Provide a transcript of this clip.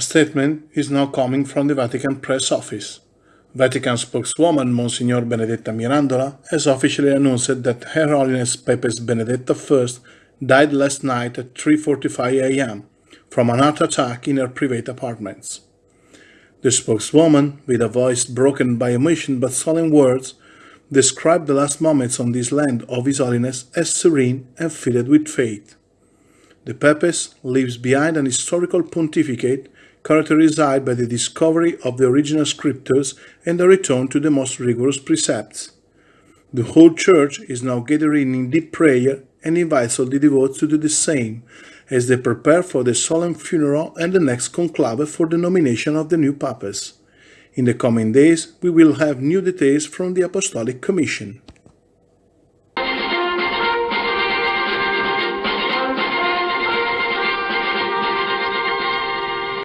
statement is now coming from the Vatican Press Office. Vatican spokeswoman Monsignor Benedetta Mirandola has officially announced that Her Holiness Papess Benedetta I died last night at 3.45 am from an heart attack in her private apartments. The spokeswoman, with a voice broken by emotion but solemn words, described the last moments on this land of His Holiness as serene and filled with faith. The Papess leaves behind an historical pontificate characterized by the discovery of the original scriptures and a return to the most rigorous precepts. The whole Church is now gathering in deep prayer and invites all the devotees to do the same as they prepare for the solemn funeral and the next conclave for the nomination of the new papas. In the coming days, we will have new details from the Apostolic Commission.